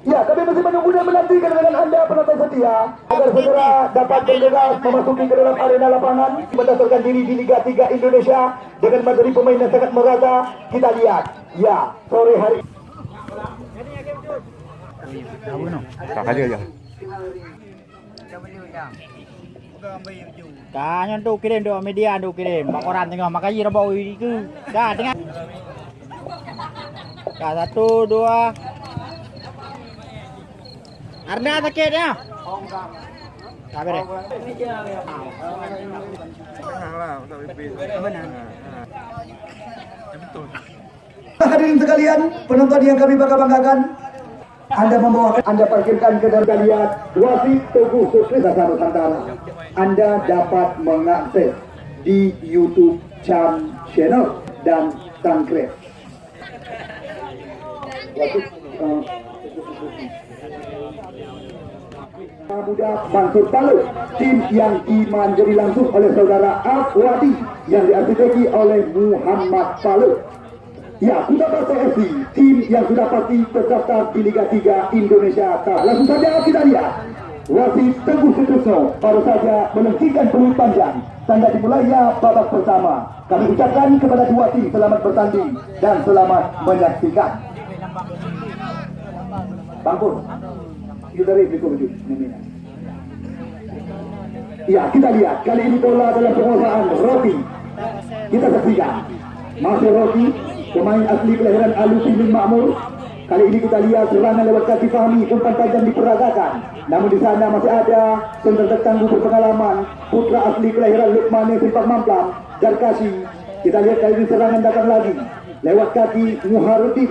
Ya, kami masih menunggu dan menantikan dengan Anda penonton setia agar segera dapat bergegas memasuki ke dalam arena lapangan berdasarkan diri di Liga 3 Indonesia dengan materi pemain yang sangat merata. Kita lihat, ya, sore hari Kakak aja. Kanya tu kirim tu media tu kirim. Mak koran tengok makanya rabau ini ke. Dah tengok. Dah satu dua. Arda sakit ya. Tak beres. Hadirin sekalian, penonton yang kami bangga-banggakan, Anda membawa Anda parkirkan kendaraan kalian wasit Teguh Sukses Nusantara. Anda dapat mengakses di YouTube Chan Channel dan Tangkres. Muda Mansur Palu tim yang dimanjuri langsung oleh saudara Afwadi yang diarsiteki oleh Muhammad Palu Ya, Basa FC, tim yang sudah pasti terdaftar di Liga 3 Indonesia. Nah, langsung saja kita lihat. Wasit Teguh Sutusno baru saja menghentikan peluit panjang. Tanda dimulainya babak pertama. Kami ucapkan kepada dua tim selamat bertanding dan selamat menyaksikan. Bang Pur, you dari Bliko Ya, kita lihat. Kali ini bola dalam penguasaan Roti. Kita saksikan. Masih Roti, pemain asli kelahiran Alusi bin Makmur. Kali ini kita lihat serangan lewat kaki Fahmi, umpan tajam diperagakan. Namun di sana masih ada center tertangguh berpengalaman, putra asli kelahiran Lukmane Simpak Mamplam, Darkasi. Kita lihat kali ini serangan datang lagi. Lewat kaki Muharudin,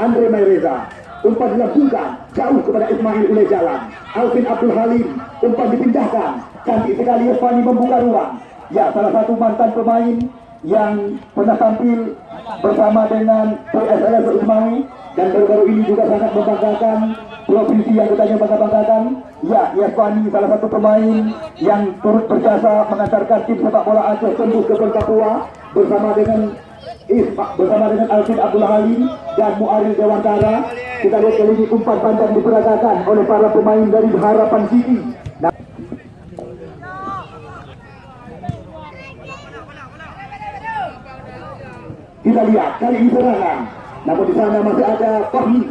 Andre Mayreza. Umpan dilangsungkan jauh kepada Ismail Ule Jalan. Alvin Abdul Halim, umpan dipindahkan. Cantik sekali Irfani membuka ruang. Ya, salah satu mantan pemain yang pernah tampil bersama dengan PSLS Usmawi dan baru-baru ini juga sangat membanggakan provinsi yang katanya bangga-banggakan ya Yaswani salah satu pemain yang turut berjasa mengantarkan tim sepak bola Aceh tembus ke Papua bersama dengan Isma, bersama dengan Alvin Abdullah Halim dan Muaril Dewantara kita lihat kali ini umpan panjang diperagakan oleh para pemain dari Harapan City Kita lihat kali ini serangan. Namun di sana masih ada Fahmi.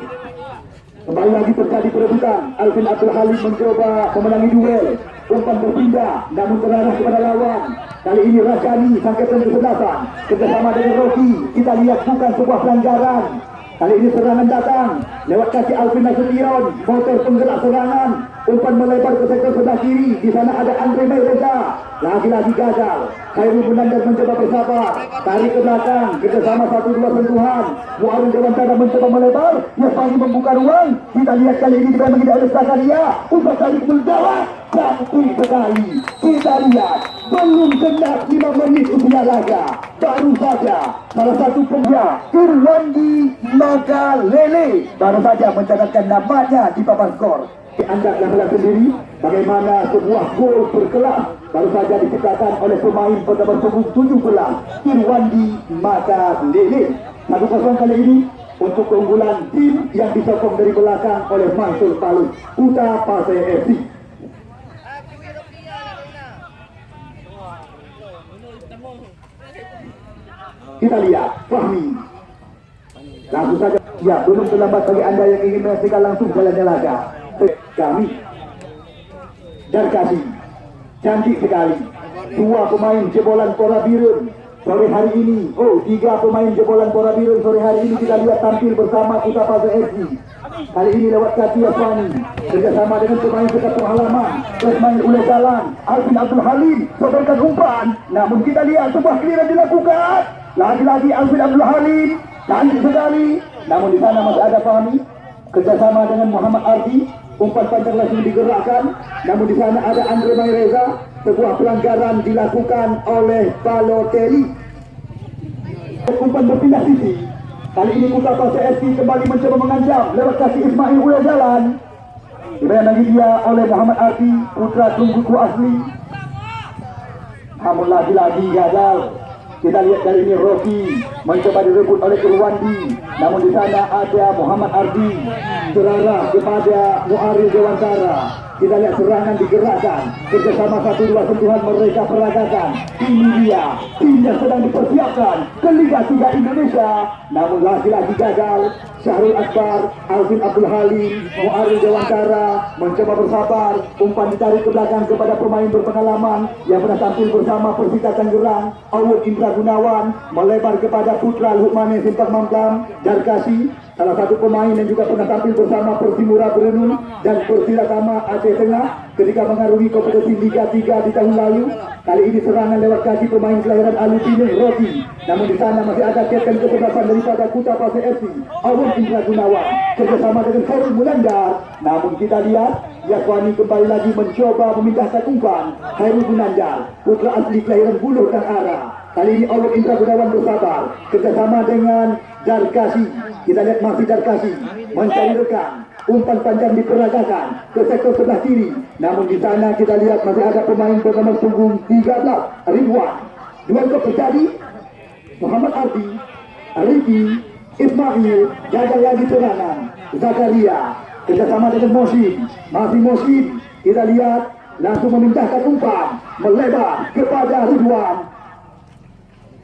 Kembali lagi terjadi perebutan. Alvin Abdul Halim mencoba memenangi duel. Umpan berpindah, namun terarah kepada lawan. Kali ini Rajani sangkatan kesebelasan. Kerjasama dengan Rocky. Kita lihat bukan sebuah pelanggaran. Kali ini serangan datang lewat kaki Alvin Nasution, motor penggerak serangan, umpan melebar ke sektor sebelah kiri. Di sana ada Andre Mayreza, lagi-lagi gagal. Khairul Munandar mencoba bersabar, tarik ke belakang, kerjasama satu dua sentuhan. Muarun Dewantara mencoba melebar, Yasmani membuka ruang. Kita lihat kali ini dengan menghidap oleh Zakaria, umpan tarik menjawab, cantik sekali. Kita lihat, belum genap 5 menit usia laga, baru saja salah satu pembuat Irwandi Magalele baru saja mencatatkan namanya di papan skor. Anda yang sendiri bagaimana sebuah gol berkelas baru saja diciptakan oleh pemain bernomor punggung 17 Irwandi Magalele. Satu kosong kali ini untuk keunggulan tim yang disokong dari belakang oleh Mansur Palu Kuta Pasai FC. Kita lihat Fahmi Langsung saja Ya belum terlambat bagi anda yang ingin menyaksikan langsung jalannya laga Kami. Dan kasih Cantik sekali. Dua pemain jebolan Pora Birun Sore hari ini. Oh tiga pemain jebolan Pora Birun Sore hari ini kita lihat tampil bersama Kuta Pasar FC Kali ini lewat kaki Yaswani Kerjasama dengan pemain sekatu halaman Ismail Ule Jalan Alvin Abdul Halim Sobarkan umpan. Namun kita lihat sebuah clearance dilakukan. Lagi-lagi Alvin Abdul Halim cantik sekali. Namun di sana masih ada Fahmi. Kerjasama dengan Muhammad Ardi umpan panjang langsung digerakkan namun di sana ada Andre Mayreza sebuah pelanggaran dilakukan oleh Balotelli. Umpan berpindah sisi. Kali ini Kuta Pasir FC kembali mencoba mengancam lewat kasih Ismail Uya Jalan. Diberikan lagi dia oleh Muhammad Ardi putra tungguku asli. Namun lagi-lagi gagal Kita lihat kali ini Rocky mencoba direbut oleh Irwandi. Namun di sana ada Muhammad Ardi. Serarah kepada Muarif Dewantara. Kita lihat serangan digerakkan. Kerjasama satu dua sentuhan mereka peragakan. Ini dia. Tim yang sedang dipersiapkan ke Liga 3 Indonesia. Namun lagi-lagi gagal. Syahrul Akbar, Alvin Abdul Halim, Muarif Dewantara mencoba bersabar. Umpan ditarik ke belakang kepada pemain berpengalaman yang pernah tampil bersama Persita Tangerang. Awud Indra Gunawan melebar kepada Putra Lukmane Simpang Mamplam. Darkasi salah satu pemain yang juga pernah tampil bersama Persimura Berenung dan Persira Tama Aceh Tengah ketika mengarungi kompetisi Liga 3 di tahun lalu. Kali ini serangan lewat kaki pemain kelahiran Alupine Roti. Namun di sana masih ada kapten kesebelasan daripada Kuta Pasir FC, Awun Indra Gunawan, kerjasama dengan Khairul Mulandar. Namun kita lihat, Yaswani kembali lagi mencoba memindahkan umpan. Khairul Munandar, putra asli kelahiran Buluh dan Ara. Kali ini Awun Indra Gunawan bersabar, kerjasama dengan Darkasi. Kita lihat masih Darkasi mencari rekan. Umpan panjang diperagakan ke sektor sebelah kiri. Namun di sana kita lihat masih ada pemain bernama punggung 13, Ridwan. Duel kok terjadi. Muhammad Ardi, Riki, Ismail, gagal lagi serangan. Zakaria, kerjasama dengan Mosin. Masih Mosin, kita lihat langsung memindahkan umpan. Melebar kepada Ridwan.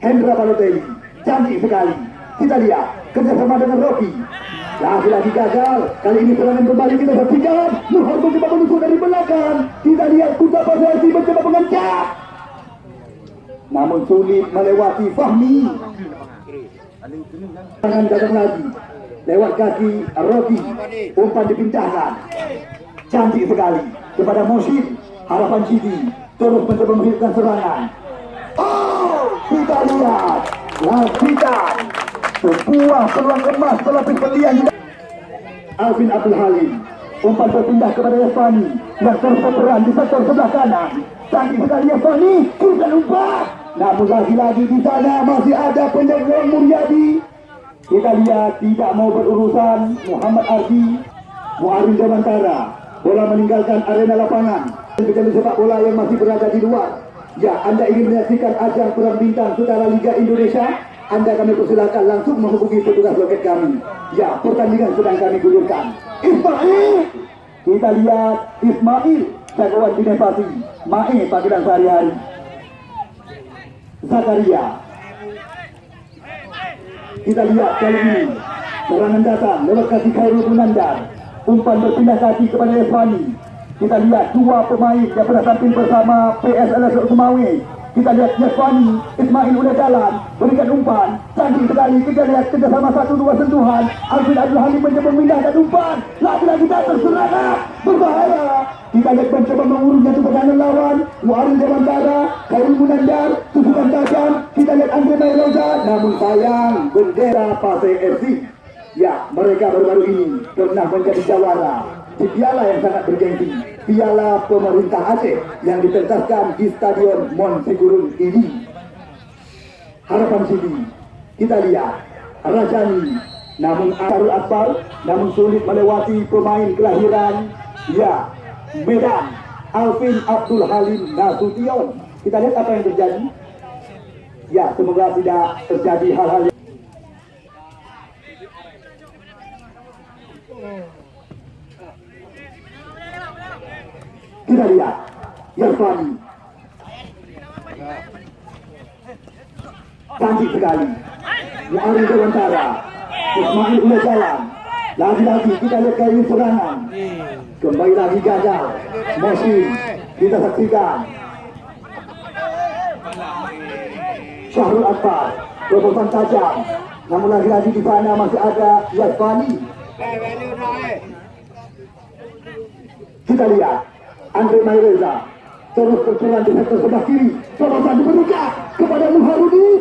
Hendra Balotelli, cantik sekali. Kita lihat kerjasama dengan Rocky. Lagi-lagi gagal. Kali ini serangan kembali kita saksikan. Nuhar mencoba menusuk dari belakang. Kita lihat Kuta Pasasi mencoba mengencak. Namun sulit melewati Fahmi. Tangan datang lagi. Lewat kaki Rocky. Umpan dipindahkan. Cantik sekali. Kepada Mosin. Harapan City. Terus mencoba menghidupkan serangan. Oh, kita lihat. Lakukan sebuah peluang emas pelapis juga. Alvin Abdul Halim. Umpan berpindah kepada Yasfani yang terus berperan di sektor sebelah kanan. Cantik sekali Yasfani kita umpan namun lagi-lagi di sana masih ada penjaga Muryadi. Kita lihat tidak mau berurusan Muhammad Ardi Muarin Jamantara bola meninggalkan arena lapangan. Dengan sepak bola yang masih berada di luar. Ya anda ingin menyaksikan ajang perang bintang saudara Liga Indonesia anda kami persilakan langsung menghubungi petugas loket kami. Ya, pertandingan sedang kami gulirkan. Ismail! Kita lihat Ismail, jagoan inovasi. Mae panggilan sehari-hari. Zakaria. Kita lihat kali ini. Serangan datang lewat kaki Khairul Munandar. Umpan berpindah kaki kepada Eswani. Kita lihat dua pemain yang pernah tampil bersama PSLS Sumawi kita lihat Yaswani, Ismail udah jalan, berikan umpan, cantik sekali, kita lihat kerjasama satu dua sentuhan, Alvin Abdul Halim mencoba memindahkan umpan, lagi-lagi datang serangan, berbahaya. Kita lihat mencoba mengurungnya itu pertahanan lawan, Muarin Dewantara, Khairul Munandar, tusukan tajam, kita lihat Andre Mairoza, namun sayang, bendera Pasai FC. Ya, mereka baru-baru ini pernah menjadi jawara. Di piala yang sangat bergengsi, piala pemerintah Aceh yang dipentaskan di Stadion Mon Sigurun ini. Harapan sini, kita lihat Rajani, namun Arul Akbar, namun sulit melewati pemain kelahiran, ya, Medan, Alvin Abdul Halim Nasution. Kita lihat apa yang terjadi. Ya, semoga tidak terjadi hal-hal yang Kita lihat Yaswani Cantik sekali. Mu'arin Dewantara Ismail udah jalan. Lagi-lagi kita lihat ini serangan Kembali lagi gagal. Mosin Kita saksikan. Syahrul Akbar Terobosan tajam. Namun lagi-lagi di sana masih ada Yaswani Kita lihat Andre Maireza terus berjalan di sektor sebelah kiri. Terobosan dibuka kepada Muharudin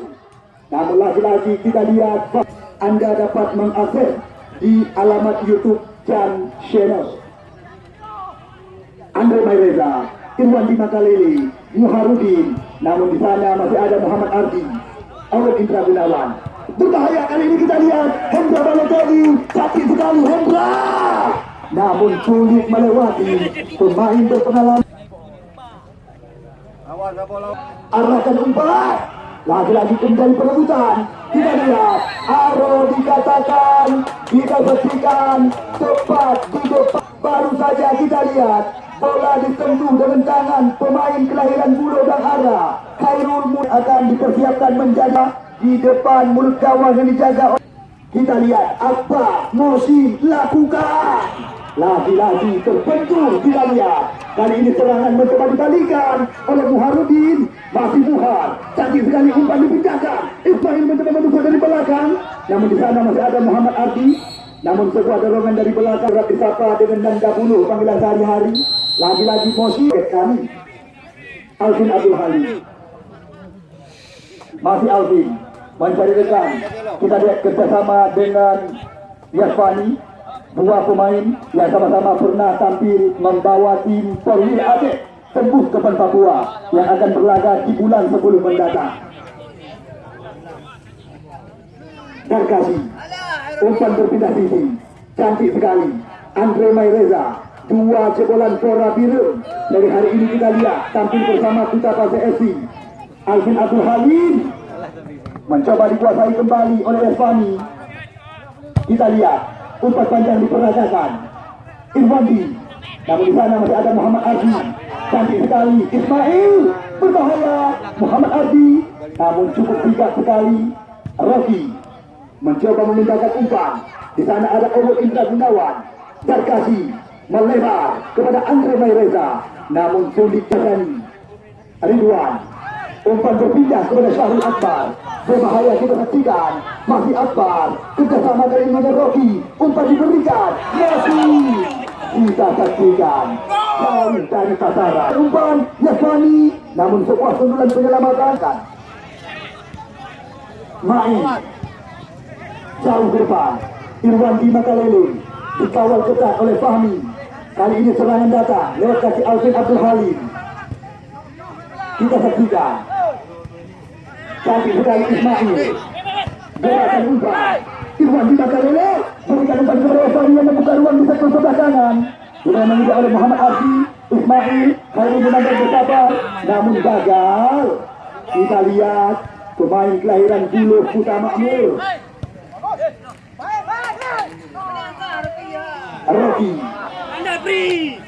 namun lagi-lagi kita lihat Anda dapat mengakses di alamat YouTube Chan Channel. Andre Maireza Irwan di Makalele Muharudin namun di sana masih ada Muhammad Ardi Awad Indra Gunawan. Berbahaya kali ini kita lihat Hendra Balotelli sakit sekali. Hendra namun sulit melewati pemain berpengalaman arahkan umpan Lagi-lagi kembali perebutan. Kita lihat. Aro dikatakan. Kita saksikan. Tepat di depan. Baru saja kita lihat. Bola disentuh dengan tangan pemain kelahiran Bulo dan Ara. Khairul Mul akan dipersiapkan menjaga di depan mulut gawang yang dijaga oleh kita lihat apa Mosi lakukan. Lagi-lagi terbentur kita lihat. Kali ini serangan mencoba dibalikan oleh Muharudin. Masih Muhar. Cantik sekali umpan dipindahkan. Ismail mencoba menusuk dari belakang. Namun di sana masih ada Muhammad Ardi. Namun sebuah dorongan dari belakang Rapi Sapa dengan Nanda Bulu panggilan sehari-hari. Lagi-lagi Mosi kami. Alvin Abdul Halim. Masih Alvin mencari rekan. Kita lihat kerjasama dengan Yasfani, dua pemain yang sama-sama pernah tampil membawa tim Perwil Aceh tembus ke Papua yang akan berlaga di bulan 10 mendatang. Dan kasih umpan berpindah sisi, cantik sekali. Andre Maireza, dua jebolan Flora Biru. Dari hari ini kita lihat tampil bersama Kuta Pasir FC. Alvin Abdul Halim mencoba dikuasai kembali oleh Esfani. Kita lihat umpan panjang diperagakan. Irwandi. Namun di sana masih ada Muhammad Ardi. Cantik sekali. Ismail berbahaya. Muhammad Ardi. Namun cukup bijak sekali. Rocky mencoba memindahkan umpan. Di sana ada Owo Indra Gunawan. Darkasi melebar kepada Andre Maireza. Namun sulit terjadi. Ridwan umpan berpindah kepada Syahrul Akbar berbahaya saksikan. Masih Akbar kerjasama dari Rocky umpan diberikan. Masih kita saksikan. Jauh dari sasaran. Umpan Yasmani namun sebuah sundulan penyelamatan. Main jauh ke depan. Irwan di Makalele. Dikawal ketat oleh Fahmi. Kali ini serangan datang lewat kaki Alvin Abdul Halim. Kita saksikan cantik sekali Ismail gerakan umpan Irwan di Makalele berikan umpan kepada Osani yang membuka ruang di sektor sebelah kanan sudah mengejar oleh Muhammad Arfi Ismail Khairul Munandar bersabar namun gagal. Kita lihat pemain kelahiran Buluh Putra Makmur. Rocky. Anda free.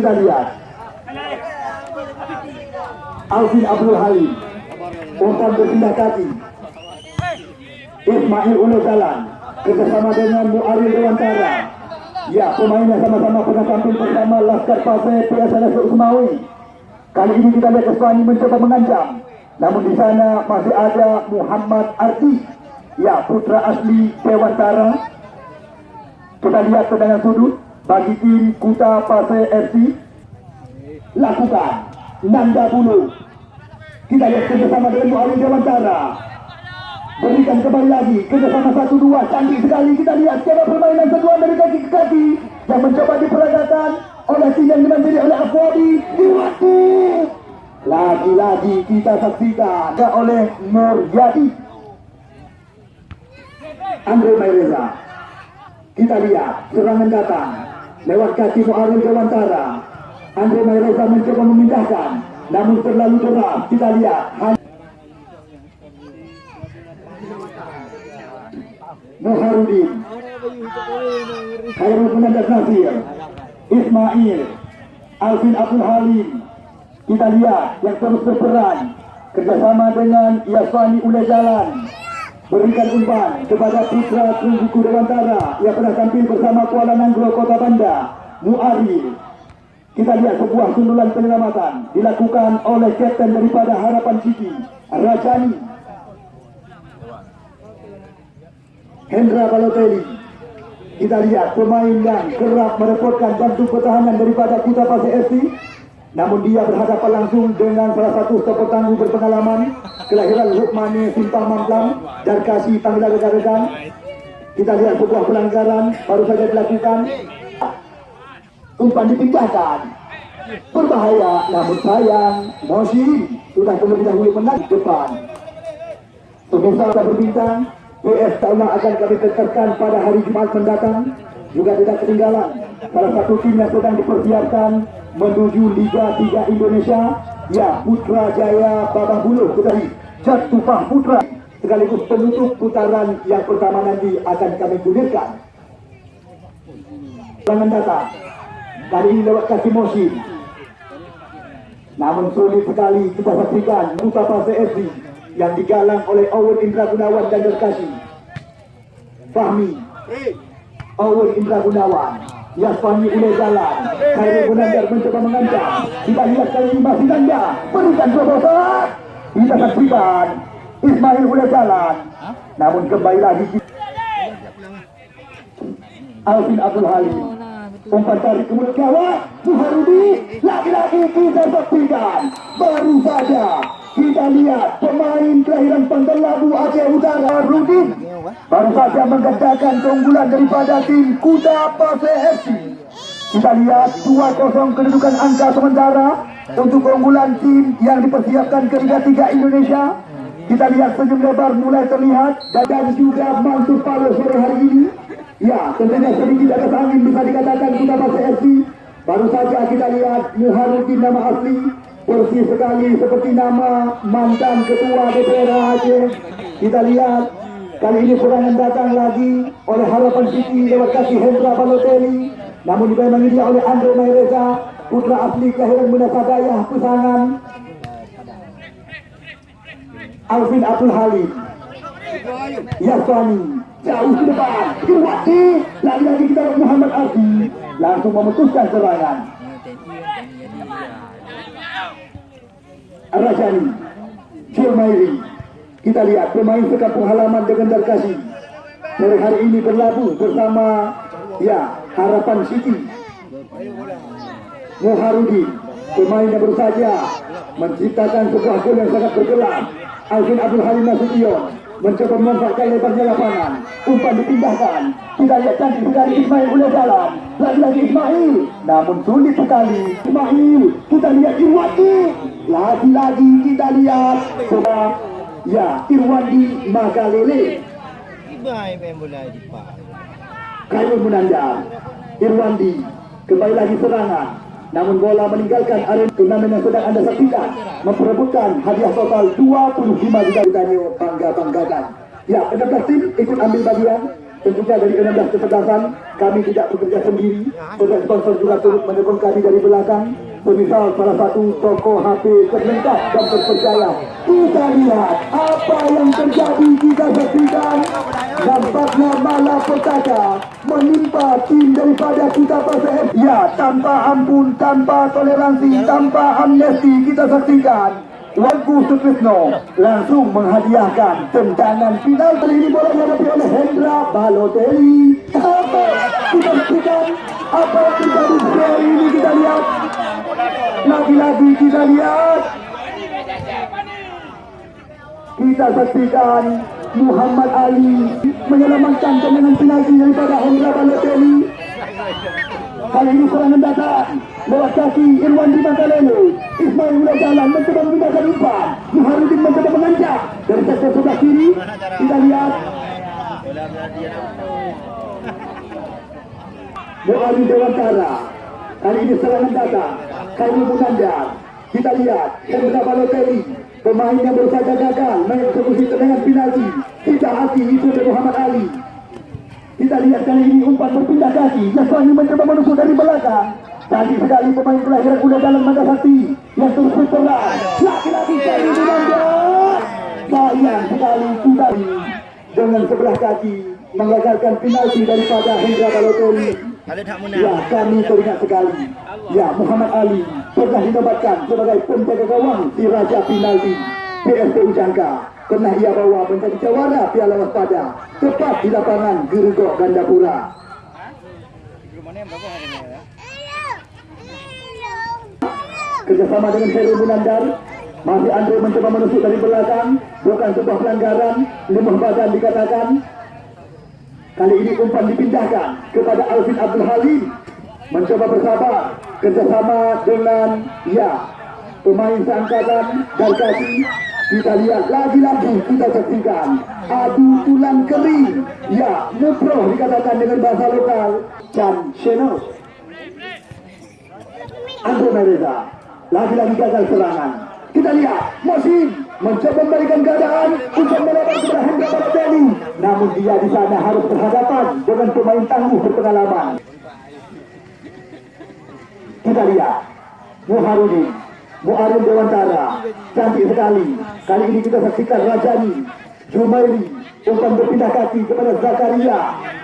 Kita lihat Alvin Abdul Halim. Umpan berpindah kaki. Ismail Ulo Jalan. Kerjasama dengan Muaril Dewantara ya pemainnya sama-sama pernah tampil bersama Laskar Pasir PSLS Usmawi kali ini kita lihat Eswani mencoba mengancam. Namun di sana masih ada Muhammad Arti ya putra asli Dewantara kita lihat tendangan sudut bagi tim Kuta Pasir FC lakukan Nanda Bulu kita lihat kerjasama dengan Muawin Dewantara berikan kembali lagi kerjasama satu dua cantik sekali. Kita lihat cara permainan kedua dari kaki ke kaki yang mencoba diperagakan oleh tim yang dimanjiri oleh Afwadi diwati lagi-lagi kita saksikan oleh Nur Andre Maireza. Kita lihat serangan datang lewat kaki Muaril Dewantara. Andre Maireza mencoba memindahkan, namun terlalu deras. Kita lihat. Muharudin, Khairul Munandar Nasir, Ismail, Alvin Abdul Halim. Kita lihat yang terus berperan kerjasama dengan Yasfani Ule Jalan berikan umpan kepada putra Tungguku Dewantara yang pernah tampil bersama Kuala Nanggro Kota Banda Muari. Kita lihat sebuah sundulan penyelamatan dilakukan oleh kapten daripada Harapan City Rajani. Hendra Balotelli. Kita lihat pemain yang kerap merepotkan jantung pertahanan daripada Kuta Pasir FC namun dia berhadapan langsung dengan salah satu stopper tangguh berpengalaman kelahiran Lukmani Simpang Mamplang dan kasih panggilan rekan-rekan. Kita lihat sebuah pelanggaran baru saja dilakukan. Umpan dipindahkan. Berbahaya namun sayang Moshi sudah terlebih dahulu menang depan. Pemirsa kita berbintang PS akan kami tekankan pada hari Jumat mendatang. Juga tidak ketinggalan salah satu tim yang sedang dipersiapkan menuju Liga 3 Indonesia ya Putra Jaya Babah Buluh kembali Jatupah Putra. Sekaligus penutup putaran yang pertama nanti akan kami gulirkan Jangan datang. Kali ini lewat kaki Mosin namun sulit sekali kita saksikan Mutapa CFC yang digalang oleh Owen Indra Gunawan dan Derkasi Fahmi. Owen Indra Gunawan Yasfani Ule Jalan Khairul Munandar mencoba mengancam. Kita lihat kali masih ganda Berikan terobosan. Kita saksikan Ismail Ule Jalan Namun kembali lagi Alvin Abdul Halim. Umpan tarik ke mulut gawat Buharudi. Lagi-lagi kita saksikan Baru saja kita lihat pemain kelahiran Pangkal Labu Aceh Utara Rudin baru saja menggedakan keunggulan daripada tim Kuda Pase. Kita lihat 2-0 kedudukan angka sementara untuk keunggulan tim yang dipersiapkan ke Liga 3 Indonesia. Kita lihat senyum lebar mulai terlihat dan juga Mansur Palo sore hari ini. Ya, tentunya sedikit atas angin bisa dikatakan Kuda Pase. Baru saja kita lihat Muharudin nama asli bersih sekali seperti nama mantan ketua DPR Aceh. Kita lihat kali ini serangan datang lagi oleh Harapan City lewat kaki Hendra Balotelli. Namun dibayangi dia oleh Andre Maireza, putra asli kelahiran Munasadayah Pesangan. Alvin Abdul Halim. Yaswani jauh ke depan. Irwati lagi-lagi kita Muhammad Arfi langsung memutuskan serangan. Rajani Firmairi kita lihat pemain sekampung halaman dengan Darkasi sore hari ini berlabuh bersama ya Harapan City. Muharudi pemain yang saja menciptakan sebuah gol yang sangat bergelas Alvin Abdul Halim Nasution mencoba memanfaatkan lebarnya lapangan. Umpan dipindahkan. Kita lihat cantik sekali Ismail boleh jalan. Lagi-lagi Ismail namun sulit sekali. Ismail kita lihat Irwandi lagi-lagi kita lihat coba ya Irwandi Magalele. Ibai main bola di pak. Khairul Munandar Irwandi kembali lagi serangan. Namun bola meninggalkan area turnamen yang sedang anda saksikan. Memperebutkan hadiah total 25 juta Danio bangga-banggakan ya 16 tim ikut ambil bagian. Tentunya dari 16 kecerdasan kami tidak bekerja sendiri. Sponsor juga turut mendukung kami dari belakang semisal salah satu toko HP terlengkap dan terpercaya. Kita lihat apa yang terjadi kita saksikan nampaknya malapetaka menimpa tim daripada kita PSM ya tanpa ampun tanpa toleransi tanpa amnesti kita saksikan. Wangku Sutrisno langsung menghadiahkan tendangan final kali ini bola dihadapi oleh Hendra Balotelli. Apa kita saksikan? Apa yang terjadi ini kita lihat lagi-lagi kita lihat kita saksikan Muhammad Ali menyelamatkan tendangan penalti daripada Hendra Balotelli. Kali ini serangan datang lewat kaki Irwan di Makalele. Ismail mulai jalan mencoba memindahkan umpan. Muharudin mencoba mengancam dari sektor sebelah kiri. Kita lihat Muhammad Dewantara. Kali ini serangan datang. Khairul Munandar. Kita lihat Hendra Balotelli. Pemain yang baru saja gagal mengeksekusi tendangan penalti. Tidak hati itu dari Muhammad Ali. Kita lihat kali ini umpan berpindah kaki. Yaswani mencoba menusuk dari belakang. Tadi sekali pemain kelahiran udah dalam mata sakti yang terus. Laki-laki kali Munandar. Sayang sekali kita dengan sebelah kaki mengagalkan penalti daripada Hendra Balotelli. Ya, kami teringat sekali. Ya, Muhammad Ali pernah dinobatkan sebagai penjaga gawang di Raja Penalti PSPU Jangka. Pernah ia bawa menjadi jawara Piala Waspada tepat di lapangan Gerugok Gandapura. Kerjasama dengan Heru Munandar, masih Andre mencoba menusuk dari belakang, bukan sebuah pelanggaran, lemah badan dikatakan, Kali ini umpan dipindahkan kepada Alvin Abdul Halim. Mencoba bersabar kerjasama dengan ya pemain seangkatan dan kaki kita lihat lagi-lagi kita saksikan. Adu tulang kering ya muproh dikatakan dengan bahasa lokal Chan Shenos Andro Mereza lagi-lagi gagal serangan. Kita lihat Mosin mencoba memberikan keadaan untuk melebar kepada Hendra Balotelli. Namun dia di sana harus berhadapan dengan pemain tangguh berpengalaman. Kita lihat Muharudin, Muarim Dewantara, cantik sekali. Kali ini kita saksikan Rajani, Jumairi, umpan berpindah kaki kepada Zakaria.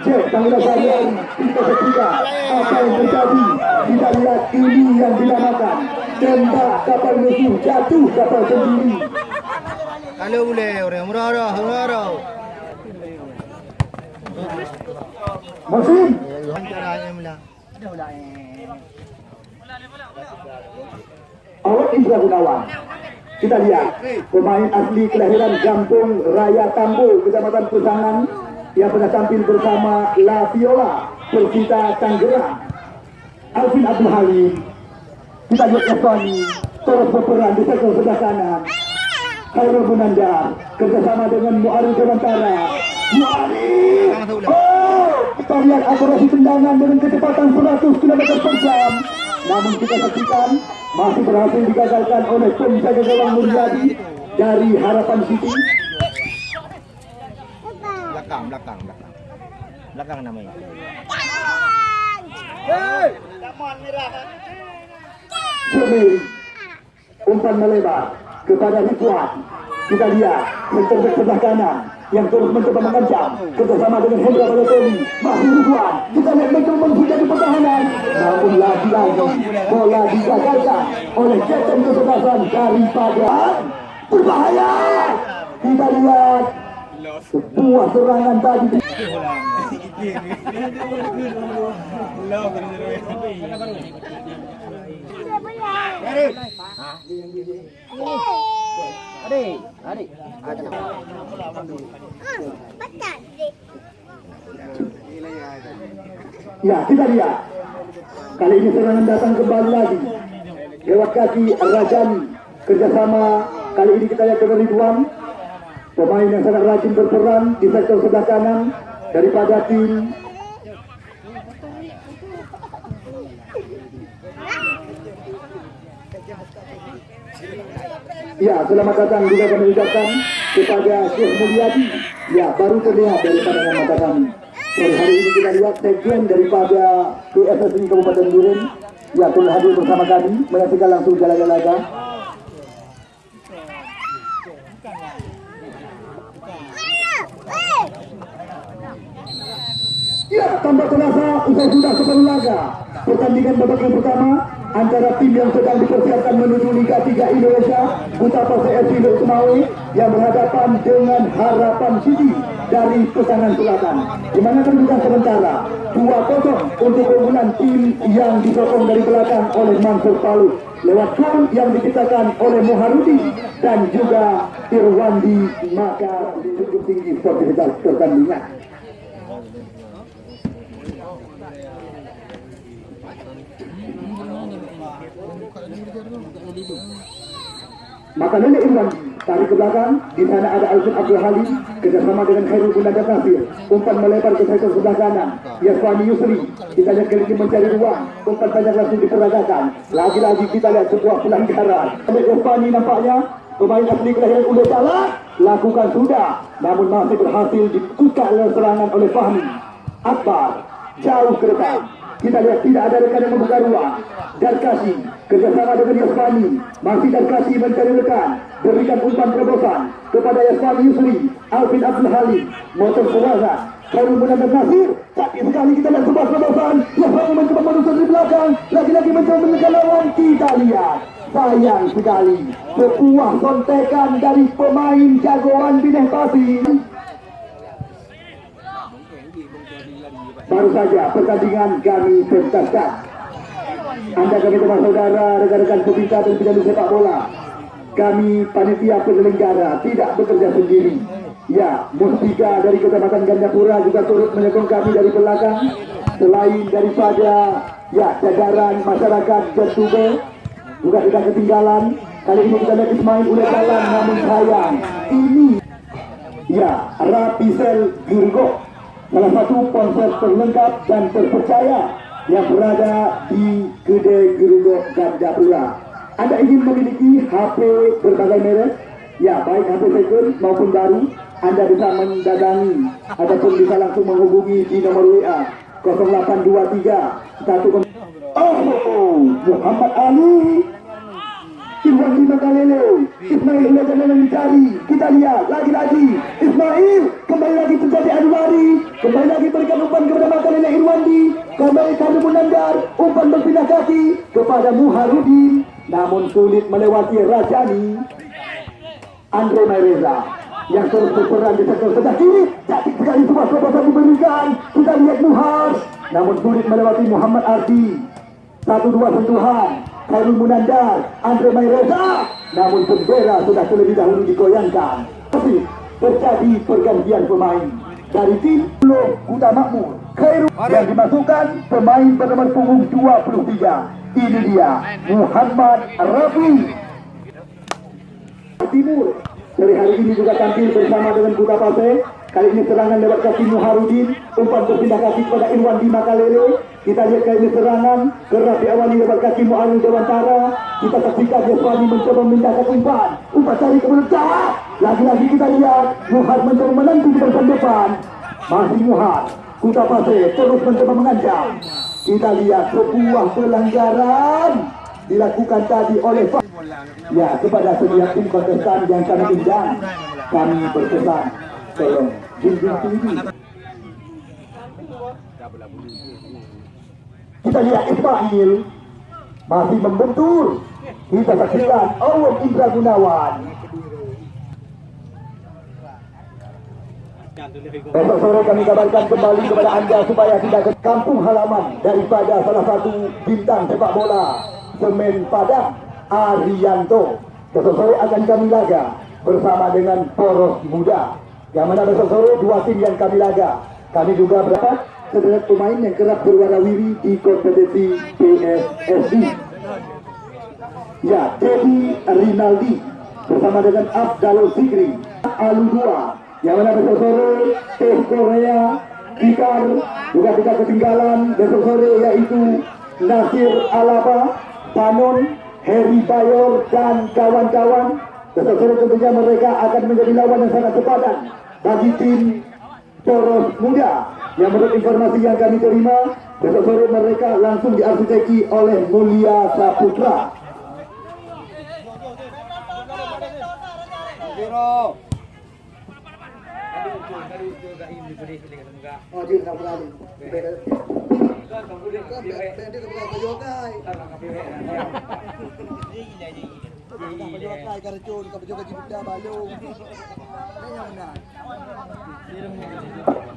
Cek panggilan Zakaria, kita saksikan apa yang terjadi. Kita lihat ini yang dinamakan tembak kapal musuh jatuh kapal sendiri. Kalau boleh orang murah murah. Musim Caranya mula. Awak Indra Gunawan. Kita lihat pemain asli kelahiran Gampung Raya Tambo, Kecamatan Pusangan yang pernah tampil bersama La Viola, Persita Tangerang. Alvin Abdul Halim. Kita lihat Eswani terus berperan di sektor sebelah kanan. Khairul Munandar kerjasama dengan Muari Dewantara. Muari. Oh, kita lihat akurasi tendangan dengan kecepatan 100 km per jam. Namun kita saksikan masih berhasil digagalkan oleh penjaga gawang Mulyadi dari Harapan City. Belakang, belakang, belakang. Belakang namanya. Jemil umpan melebar kepada Ridwan kita lihat center back sebelah kanan yang terus mencoba mengancam kerjasama dengan Hendra Balotelli. Masih Ridwan kita lihat mencoba menghujat di pertahanan. Namun lagi-lagi bola digagalkan oleh Captain kesebelasan daripada berbahaya. Kita lihat sebuah serangan tadi Ya, kita lihat. Kali ini serangan datang kembali lagi. Lewat kaki Rajani. Kerjasama kali ini kita lihat dengan Ridwan. Pemain yang sangat rajin berperan di sektor sebelah kanan daripada tim Ya, selamat datang juga kami ucapkan kepada Syekh Mulyadi. Ya, baru terlihat dari pandangan mata kami. Dari hari ini kita lihat sekjen daripada PSSI Kabupaten Duren. Ya, telah hadir bersama kami menyaksikan langsung jalannya laga. Ya, tambah terasa usai sudah separuh laga. Pertandingan babak yang pertama antara tim yang sedang dipersiapkan menuju Liga 3 Indonesia, Butapa CFC Lok Sumawe yang berhadapan dengan Harapan City dari Pesangan Selatan. Di mana sementara 2-0 untuk keunggulan tim yang disokong dari belakang oleh Mansur Palu lewat gol yang diciptakan oleh Moharudi dan juga Irwandi maka cukup tinggi sportivitas pertandingan. Maka nenek Irwan tarik ke belakang, di sana ada Alvin Abdul Halim kerjasama dengan Khairul Gunada Kafir. Umpan melebar ke sektor sebelah kanan. Yaswani Yusri, kita lihat kali mencari ruang. Umpan banyak langsung diperagakan. Lagi-lagi kita lihat sebuah pelanggaran. Oleh Yaswani nampaknya pemain asli kelahiran Ulu Salah lakukan sudah, namun masih berhasil ditukar oleh serangan oleh Fahmi. Akbar jauh ke depan. Kita lihat tidak ada rekan yang membuka ruang. Darkasi kerjasama dengan Yasmani. Masih Darkasi mencari rekan. Berikan umpan terobosan kepada Yasmani Yusri. Alvin Abdul Halim. Motor Suwaza. Khairul Munandar Nasir. Sakit sekali kita lihat sebuah terobosan. Yasmani mencoba menusuk di belakang. Lagi-lagi mencoba menekan lawan. Kita lihat. Sayang sekali. Sebuah kontekan dari pemain jagoan Bineh Pasi. Baru saja pertandingan kami pentaskan. Anda kami teman saudara, rekan-rekan pecinta dan penyandang sepak bola. Kami panitia penyelenggara tidak bekerja sendiri. Ya, Mustika dari Kecamatan Gandapura juga turut menyokong kami dari belakang. Selain daripada ya jajaran masyarakat Jatube juga tidak ketinggalan. Kali ini kita lihat Ismail udah jalan namun sayang. Ini ya Rapisel Girgo salah satu ponsel terlengkap dan terpercaya yang berada di Kedai Geruduk Gandapura. Anda ingin memiliki HP berbagai merek? Ya, baik HP second maupun baru, Anda bisa mendatangi ataupun bisa langsung menghubungi di nomor WA 0823 1 Oh, Muhammad Ali Irwan Lima Kalele Ismail jangan mencari Kita lihat lagi-lagi Ismail kembali Kembali lagi berikan umpan kepada Makalele Irwandi. Kembali kami menandar Umpan berpindah kaki kepada Muharudin Namun sulit melewati Rajani Andre Maireza yang terus berperan di sektor sebelah kiri cantik sekali semua sobat diberikan kita lihat Muhar namun sulit melewati Muhammad Ardi. Satu dua sentuhan Khairul Munandar Andre Maireza namun bendera sudah terlebih dahulu digoyangkan tapi terjadi pergantian pemain dari tim Blok Kuta Makmur. Khairul yang dimasukkan pemain bernomor punggung 23 ini dia Muhammad Rafi. Timur. Dari hari ini juga tampil bersama dengan Kuta Pase kali ini serangan lewat kaki Muharudin. Umpan berpindah kaki kepada Irwan di Makalele kita lihat kali ini serangan. Kerap diawali lewat kaki Muharudin Dewantara kita saksikan Yaswani mencoba memindahkan umpan. Umpan cari ke mulut jawab lagi-lagi kita lihat Muhar mencoba menanti di depan depan masih Muhar Kuta Pase terus mencoba mengancam kita lihat sebuah pelanggaran dilakukan tadi oleh Pak Ya, kepada setiap tim kontestan yang kami undang, kami berpesan, tolong junjung tinggi. Kita lihat Ismail masih membentur. Kita saksikan Owen Indra Gunawan. Besok sore kami kabarkan kembali kepada anda supaya tidak ke kampung halaman daripada salah satu bintang sepak bola Semen Padang Arianto. Besok sore akan kami laga bersama dengan Poros Muda. Yang mana besok sore dua tim yang kami laga. Kami juga berapa sederet pemain yang kerap berwarawiri di kompetisi PSSI. Ya, Dedi Rinaldi bersama dengan Abdal Zikri Alu 2 yang mana besok sore Teh Korea Tikar juga tidak ketinggalan besok sore yaitu Nasir Alaba Panon Heri Bayor dan kawan-kawan. Besok sore tentunya mereka akan menjadi lawan yang sangat sepadan bagi tim Poros Muda. Yang menurut informasi yang kami terima besok sore mereka langsung diarsiteki oleh Mulia Saputra Oh, dia tak berani.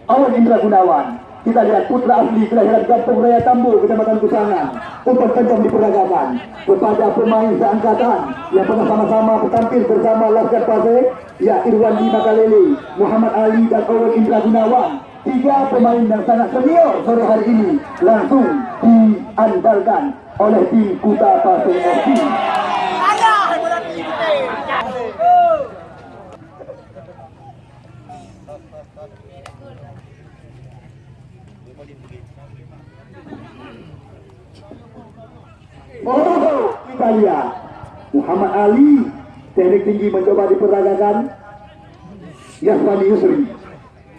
Awan Indra Gunawan kita lihat putra asli kelahiran Kampung Raya Tambu, Kecamatan Kusangan. Umpan kencang diperagakan kepada pemain seangkatan yang pernah sama-sama tampil bersama Laskar Pase, ya Irwan Di Makalele, Muhammad Ali dan Owen Indra Gunawan. Tiga pemain yang sangat senior sore hari ini langsung diandalkan oleh tim Kuta Pase FC. Oh, kita lihat Muhammad Ali teknik tinggi mencoba diperagakan. Yasmani Yusri.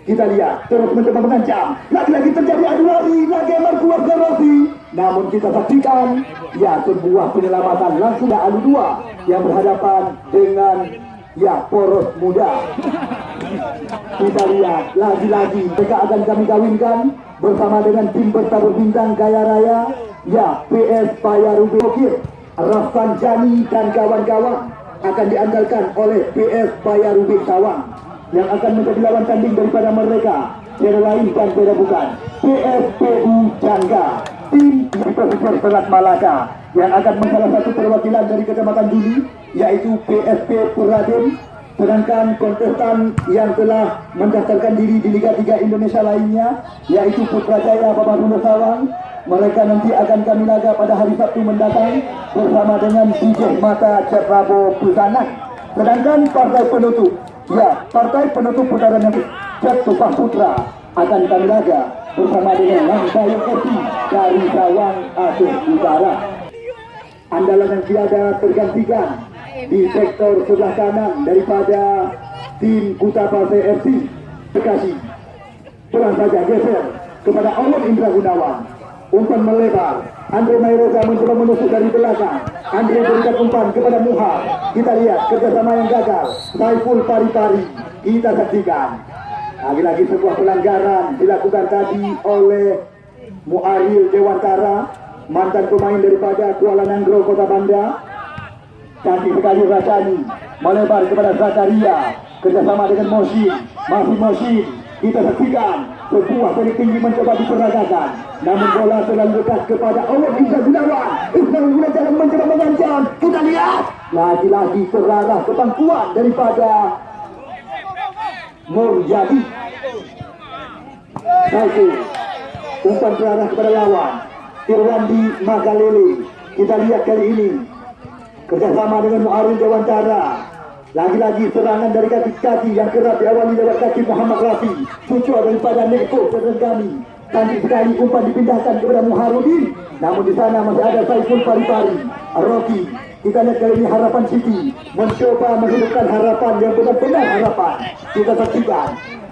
Kita lihat terus mencoba mengancam. Lagi-lagi terjadi adu lari lagi Markuas Rossi namun kita saksikan ya sebuah penyelamatan langsung dari adu dua yang berhadapan dengan ya poros muda. Kita lihat lagi-lagi mereka akan kami kawinkan bersama dengan tim bertabur bintang kaya raya ya PS Payarubi Bokir Rafsan Jani dan kawan-kawan akan diandalkan oleh PS Payarubi Sawang yang akan menjadi lawan tanding daripada mereka. Tiada lain dan tiada bukan. PSPU Jangga tim Profesor Selat Malaka yang akan mensalah satu perwakilan dari Kecamatan Duli yaitu PSP Puradim sedangkan kontestan yang telah mendaftarkan diri di Liga 3 Indonesia lainnya yaitu Putrajaya Bapak Runa Sawang mereka nanti akan kami laga pada hari Sabtu mendatang bersama dengan DJ Mata Ceprabo Pusanak sedangkan partai penutup ya partai penutup putaran yang Tupah Putra akan kami laga bersama dengan Langbayu FC dari Rawang Aceh Utara. Andalan yang tiada tergantikan di sektor sebelah kanan daripada tim Kuta Pasir FC Bekasi. Terang saja geser kepada Owen Indra Gunawan. Umpan melebar. Andre Maireza mencoba menusuk dari belakang. Andre berikan umpan kepada Muha. Kita lihat kerjasama yang gagal. Saiful Pari-Pari. Kita saksikan. Lagi-lagi sebuah pelanggaran dilakukan tadi oleh Muaril Dewantara. Mantan pemain daripada Kuala Nangro Kota Banda. Cantik sekali Rasani. Melebar kepada Zakaria. Kerjasama dengan Mosin. Masih Mosin. Kita saksikan sebuah dari tinggi mencoba diperagakan. Namun bola terlalu dekat kepada Allah Isa Gunawan. Isa Gunawan mencoba mengancam. Kita lihat. Lagi-lagi terarah ke pangkuan daripada Muryadi. Satu. Umpan terarah kepada lawan. Irwandi Magalele. Kita lihat kali ini. Kerjasama dengan Muarul Dewantara. Lagi-lagi serangan dari kaki-kaki yang kerap diawali lewat kaki Muhammad Rafi. Cucu daripada Neko Terenggami. Cantik sekali umpan dipindahkan kepada Muharudin. Namun di sana masih ada Saiful Pari-Pari. Rocky. Kita lihat kali ini harapan City. Mencoba menghidupkan harapan yang benar-benar harapan. Kita saksikan.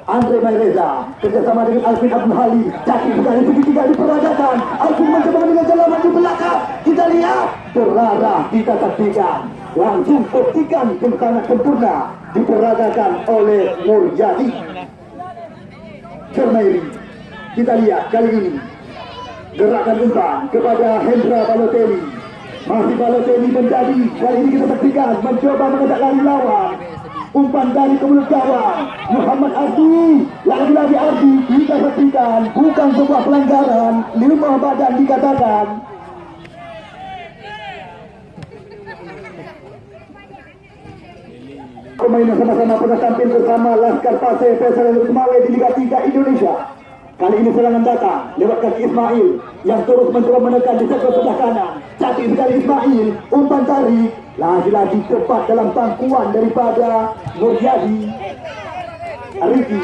Andre Maireza kerjasama dengan Alvin Abdul Halim cantik sekali segitiga diperagakan Alvin mencoba dengan jalanan di belakang kita lihat terarah kita saksikan langsung yang sangat sempurna diperagakan oleh Muryadi. Cermairi kita lihat kali ini gerakan umpan kepada Hendra Balotelli. Masih Balotelli menjadi kali ini kita saksikan mencoba mengajak lari lawan. Umpan dari ke mulut gawang Muhammad Ardi lagi-lagi Ardi kita saksikan bukan sebuah pelanggaran lima badan dikatakan yang sama-sama tampil bersama Laskar Pasir Faisal Usmawe di Liga 3 Indonesia Kali ini serangan datang lewat kaki Ismail yang terus mencoba menekan di sektor sebelah kanan. Cantik sekali Ismail, umpan tarik. Lagi-lagi tepat dalam pangkuan daripada Nuryadi. Ariki.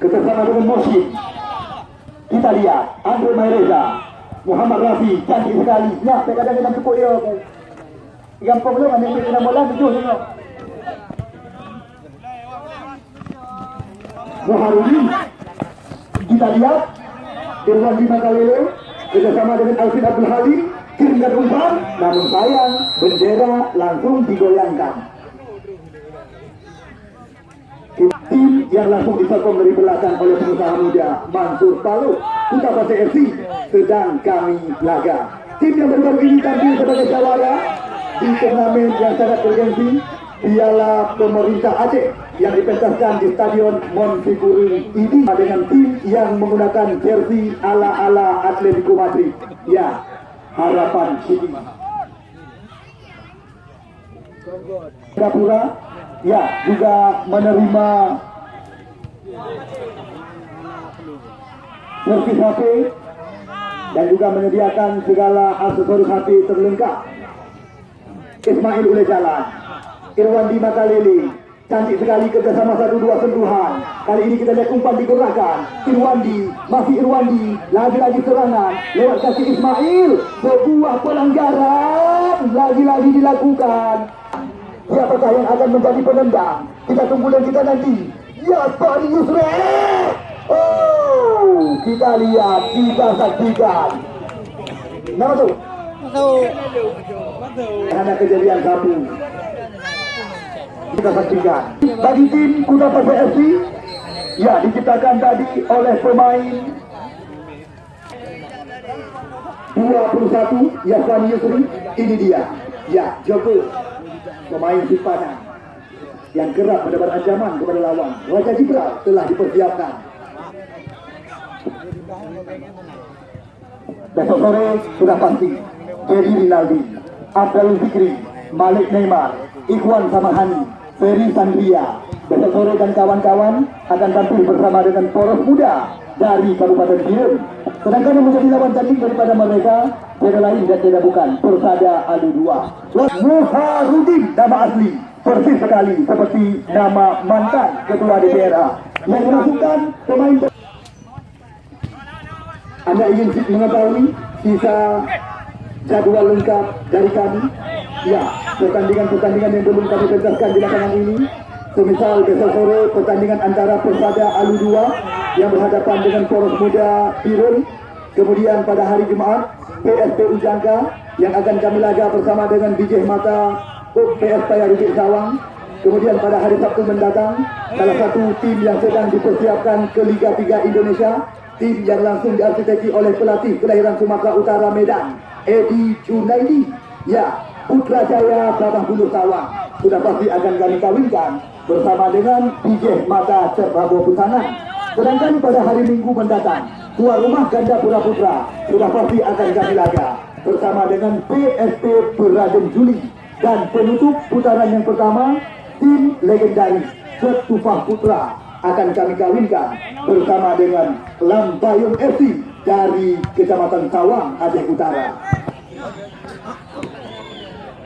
Kerjasama dengan Mosin. Kita lihat, Andre Maireza. Muhammad Rafi, cantik sekali. Ya, kadang kadang cukup dia Gampang belum, ada yang kena bola, tujuh tengok. Muharudin kita lihat. Irwan Bima Kalele bersama dengan Alvin Abdul Halim kirimkan umpan. Namun sayang bendera langsung digoyangkan. Tim yang langsung disokong dari belakang oleh pengusaha muda Mansur Palu kita Pasir sedang kami laga. Tim yang baru-baru ini tampil sebagai jawara di turnamen yang sangat bergensi Piala Pemerintah Aceh yang dipentaskan di Stadion Monfiguri ini dengan tim yang menggunakan jersey ala-ala Atletico Madrid. Ya, harapan City. Singapura ya juga menerima servis HP dan juga menyediakan segala aksesoris HP terlengkap. Ismail Ule Jalan. Irwan di cantik sekali kerjasama satu dua sentuhan. Kali ini kita lihat umpan digerakkan. Irwandi masih Irwandi. Lagi-lagi serangan. Lewat kaki Ismail. Sebuah pelanggaran lagi-lagi dilakukan. Siapakah yang akan menjadi penendang? Kita tunggu dan kita nanti. Ya Pari Yusre oh kita lihat kita saksikan. Nama tuh ada kejadian satu kita saksikan. Bagi tim Kuda FC ya diciptakan tadi oleh pemain 21 Yaswan Yusri. Ini dia. Ya Joko. Pemain simpanan yang kerap mendapat ancaman kepada lawan. Raja Jibral telah dipersiapkan. Besok sore sudah pasti. Jerry Rinaldi Abdul Fikri Malik Neymar Ikhwan Samahani Ferry Sandria. Besok sore dan kawan-kawan akan tampil bersama dengan poros muda dari Kabupaten Biren. Sedangkan yang menjadi lawan tanding daripada mereka tidak lain dan tidak bukan Persada Alu 2 Muharudin nama asli persis sekali seperti nama mantan ketua DPRA yang memasukkan pemain anda ingin mengetahui sisa jadwal lengkap dari kami? Ya, pertandingan-pertandingan yang belum kami pentaskan di lapangan ini. Semisal besok sore pertandingan antara Persada Alu 2 yang berhadapan dengan Poros Muda Birun. Kemudian pada hari Jumaat PSP Ujangka yang akan kami laga bersama dengan Bijih Mata PS Paya Rukit Sawang. Kemudian pada hari Sabtu mendatang salah satu tim yang sedang dipersiapkan ke Liga 3 Indonesia tim yang langsung diarsitekti oleh pelatih kelahiran Sumatera Utara Medan, Edi Junaidi. Ya, Putra Jaya Sabah Bulu Sawang sudah pasti akan kami kawinkan bersama dengan DJ Mata Cerbago Putangan. Sedangkan pada hari Minggu mendatang, tuan rumah ganda Pura Putra sudah pasti akan kami laga bersama dengan PSP Berajem Juli dan penutup putaran yang pertama tim legendaris Ketufah Putra akan kami kawinkan bersama dengan Lambayung FC dari Kecamatan Sawang, Aceh Utara.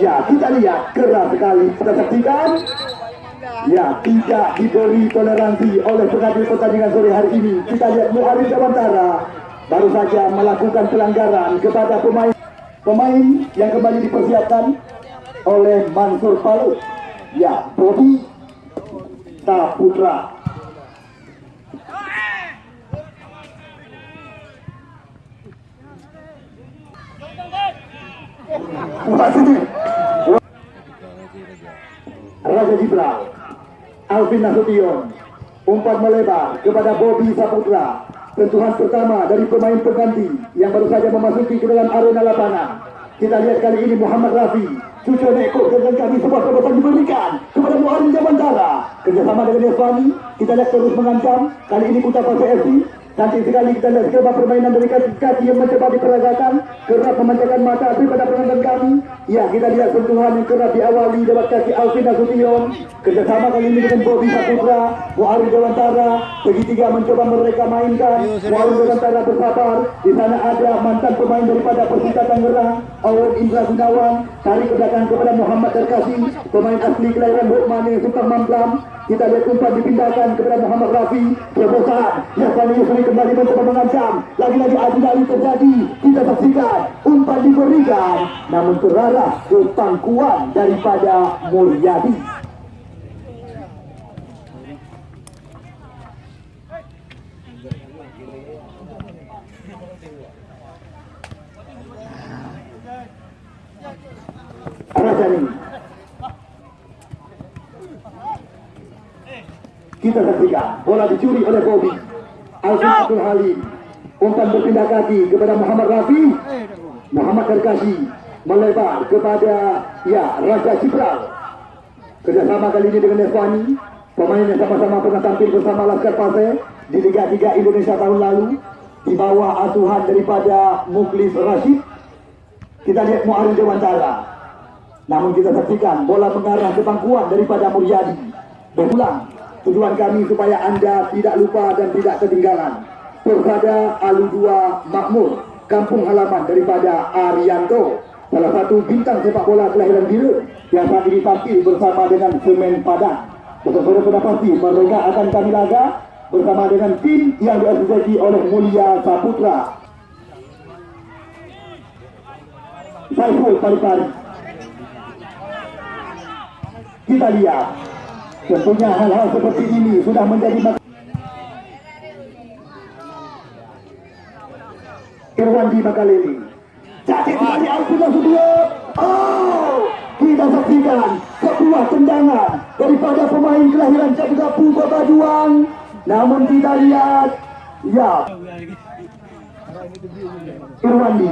Ya, kita lihat keras sekali. Kita saksikan. Ya, tidak diberi toleransi oleh pengadil pertandingan sore hari ini. Kita lihat Muhammad Jawantara baru saja melakukan pelanggaran kepada pemain pemain yang kembali dipersiapkan oleh Mansur Palu. Ya, Bobby Saputra. Wasit Raja Jibra Alvin Nasution umpan melebar kepada Bobby Saputra sentuhan pertama dari pemain pengganti yang baru saja memasuki ke dalam arena lapangan. Kita lihat kali ini Muhammad Rafi cucu nekok dengan kami sebuah kebebasan diberikan kepada Muhammad Jamantara kerjasama dengan Yaswani kita lihat terus mengancam. Kali ini Putra Pasir FC Cantik sekali kita lihat skema permainan dari kaki-kaki yang mencoba diperagakan kerap memanjakan mata daripada penonton kami. Ya, kita lihat sentuhan yang kerap diawali lewat kaki Alvin Nasution. Kerjasama kali ini dengan Bobby Saputra, Muhammad Dewantara. Segitiga mencoba mereka mainkan. Muhammad Dewantara bersabar. Di sana ada mantan pemain daripada Persita Tangerang, Awan Indra Gunawan. Tarik ke belakang kepada Muhammad Terkasi, pemain asli kelahiran Hukman yang suka mamplam. Kita lihat umpan dipindahkan kepada Muhammad Rafi. Terobosan. Yasani Yusri kembali mencoba mengancam. Lagi-lagi adu dari terjadi. Kita saksikan. Umpan diberikan. Namun terarah ke pangkuan daripada Mulyadi. Rajani. Kita saksikan bola dicuri oleh Bobby. Alvin Abdul Halim. Umpan berpindah kaki kepada Muhammad Rafi. Muhammad Terkasi melebar kepada ya Raja Cipral. Kerjasama kali ini dengan Eswani. Pemain yang sama-sama pernah tampil bersama Laskar Pasir di Liga 3 Indonesia tahun lalu. Di bawah asuhan daripada Muklis Rashid. Kita lihat Muarin Dewantara. Namun kita saksikan bola mengarah ke pangkuan daripada Muryadi. Berulang Tujuan kami supaya anda tidak lupa dan tidak ketinggalan. Persada Alu 2 Makmur, kampung halaman daripada Arianto, salah satu bintang sepak bola kelahiran biru yang saat ini tampil bersama dengan Semen Padang. Betul-betul sudah pasti mereka akan kami laga bersama dengan tim yang diasosiasi oleh Mulia Saputra. Saiful Pari-Pari. Kita lihat Tentunya hal-hal seperti ini sudah menjadi Irwandi Makaleli. Jadi kembali Alfina Sudio. Oh, kita saksikan sebuah tendangan daripada pemain kelahiran Cakgapu Babaduang. Namun kita lihat, ya, Irwandi.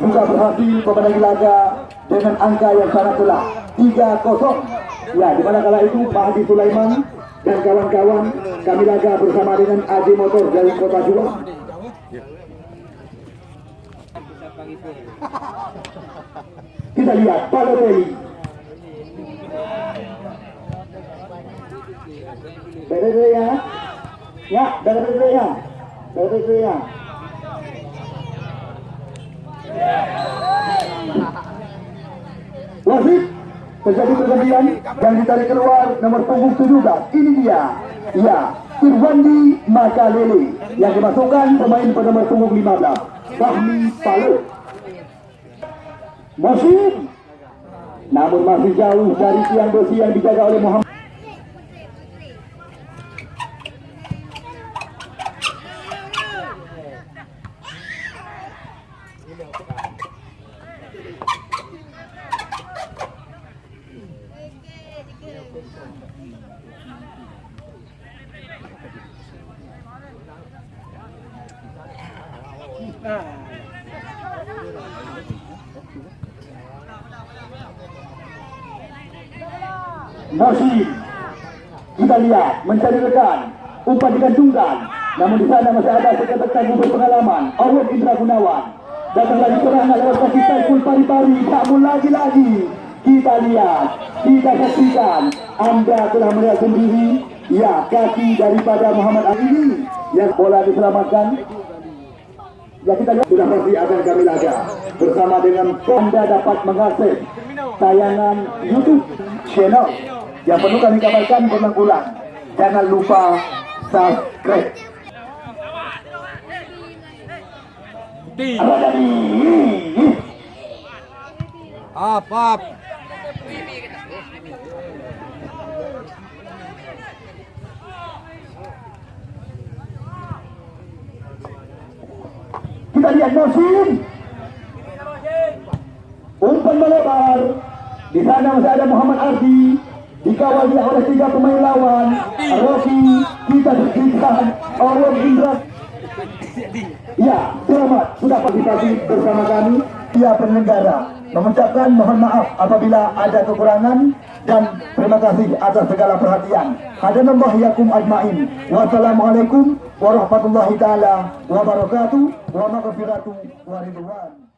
Juga berhasil memenangi laga dengan angka yang sangat telak. 3-0 ya di mana kala itu Pak Haji Sulaiman dan kawan-kawan kami laga bersama dengan Aji Motor dari Kota Juang. Kita lihat Balotelli Balotelli ya? Ya Balotelli ya? Balotelli ya Wasit terjadi pergantian yang ditarik keluar nomor punggung 17 ini dia. Ya Irwandi Makalele yang dimasukkan pemain pada nomor punggung 15 Fahmi Palu Masih namun masih jauh dari tiang besi yang dijaga oleh Muhammad Mosin kita lihat mencari rekan umpan digantungkan namun di sana masih ada seketekan berpengalaman. Awad Indra Gunawan. Datang lagi serangan lewat kaki Saiful Pari-Pari namun lagi-lagi kita lihat. Kita saksikan. Anda telah melihat sendiri. Ya kaki daripada Muhammad Ali ini. Yang bola diselamatkan. Ya kita lihat. Sudah pasti akan kami laga. Bersama dengan Anda dapat mengakses tayangan YouTube channel. Yang perlu kami kabarkan berulang-ulang. Jangan lupa subscribe. Apa tadi? Up, up. Kita lihat Mosin. Umpan melebar. Di sana masih ada Muhammad Ardi. Dikawal oleh tiga pemain lawan. Rocky, kita saksikan Owen Indra. Ya, selamat sudah partisipasi bersama kami. Dia penyelenggara mengucapkan mohon maaf apabila ada kekurangan dan terima kasih atas segala perhatian. Hadanallah yakum ajmain. Wassalamualaikum warahmatullahi taala wabarakatuh wa maghfiratu wa ridwan.